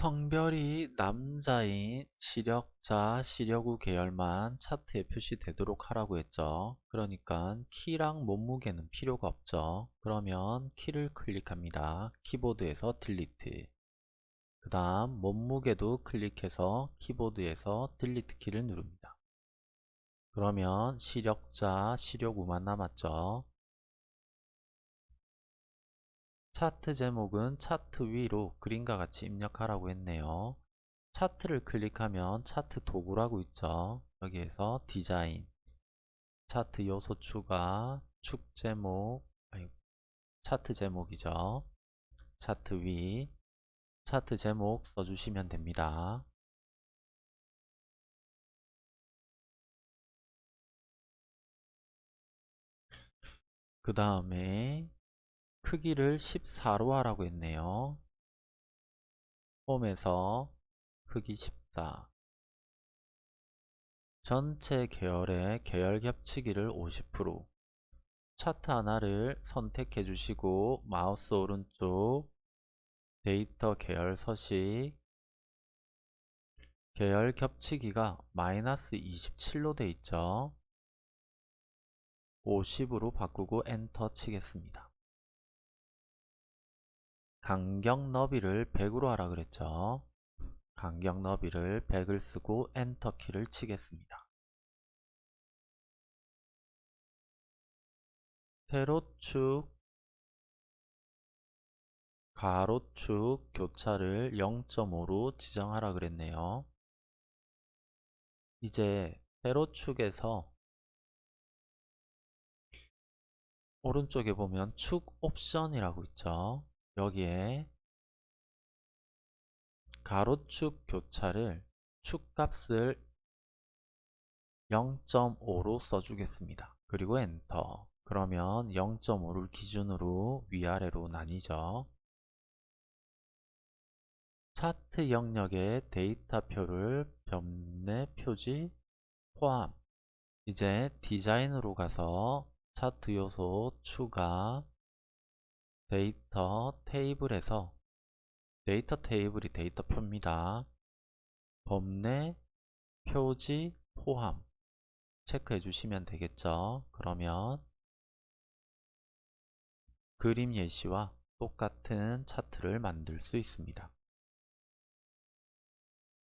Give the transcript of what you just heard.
성별이 남자인 시력좌, 시력우 계열만 차트에 표시되도록 하라고 했죠. 그러니까 키랑 몸무게는 필요가 없죠. 그러면 키를 클릭합니다. 키보드에서 delete. 그 다음 몸무게도 클릭해서 키보드에서 delete 키를 누릅니다. 그러면 시력좌, 시력우만 남았죠. 차트 제목은 차트 위로 그림과 같이 입력하라고 했네요. 차트를 클릭하면 차트 도구라고 있죠. 여기에서 디자인, 차트 요소 추가, 축 제목, 아니, 차트 제목이죠. 차트 위, 차트 제목 써주시면 됩니다. 그 다음에 크기를 14로 하라고 했네요. 홈에서 크기 14 전체 계열의 계열 겹치기를 50% 차트 하나를 선택해 주시고 마우스 오른쪽 데이터 계열 서식 계열 겹치기가 마이너스 27로 돼 있죠. 50으로 바꾸고 엔터 치겠습니다. 간격 너비를 100으로 하라 그랬죠. 간격 너비를 100을 쓰고 엔터 키를 치겠습니다. 세로축, 가로축 교차를 0.5로 지정하라 그랬네요. 이제 세로축에서 오른쪽에 보면 축 옵션이라고 있죠. 여기에 가로축 교차를 축값을 0.5로 써주겠습니다. 그리고 엔터 그러면 0.5를 기준으로 위아래로 나뉘죠. 차트 영역의 데이터표를 범례 표지 포함 이제 디자인으로 가서 차트 요소 추가 data table에서 data table이 데이터 표입니다. 범례 표지 포함 체크해 주시면 되겠죠. 그러면 그림 예시와 똑같은 차트를 만들 수 있습니다.